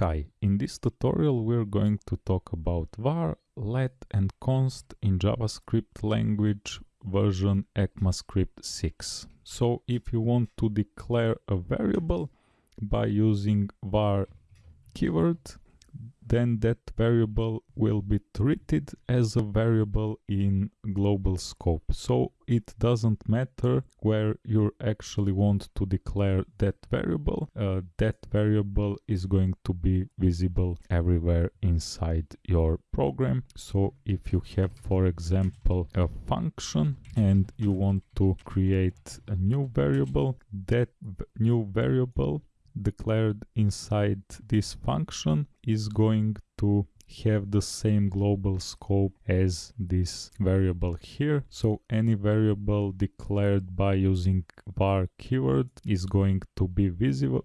Hi, in this tutorial we're going to talk about var, let and const in JavaScript language version ECMAScript 6. So if you want to declare a variable by using var keyword, then that variable will be treated as a variable in global scope. So it doesn't matter where you actually want to declare that variable. Uh, that variable is going to be visible everywhere inside your program. So if you have, for example, a function and you want to create a new variable, that new variable declared inside this function is going to have the same global scope as this variable here. So any variable declared by using var keyword is going to be visible.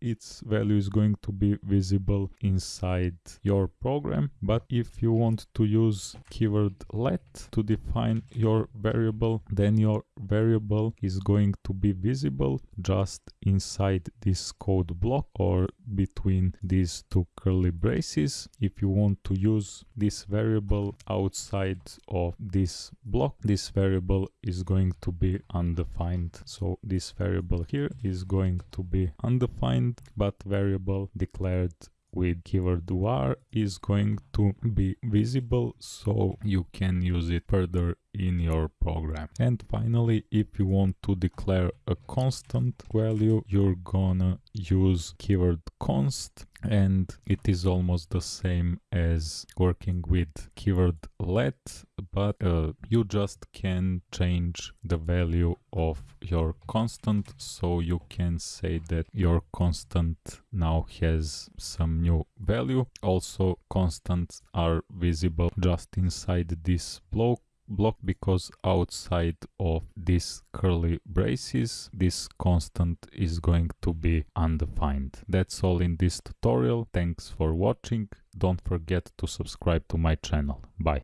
Its value is going to be visible inside your program. But if you want to use keyword let to define your variable, then your variable is going to be visible just inside this code block or between these two curly braces. If you want to use this variable outside of this block, this variable is going to be undefined. So this variable here is going to be undefined, but variable declared with keyword var is going to be visible so you can use it further in your program. And finally, if you want to declare a constant value, you're gonna use keyword const and it is almost the same as working with keyword let but uh, you just can change the value of your constant. So you can say that your constant now has some new value. Also constants are visible just inside this block block because outside of these curly braces this constant is going to be undefined. That's all in this tutorial. Thanks for watching. Don't forget to subscribe to my channel. Bye.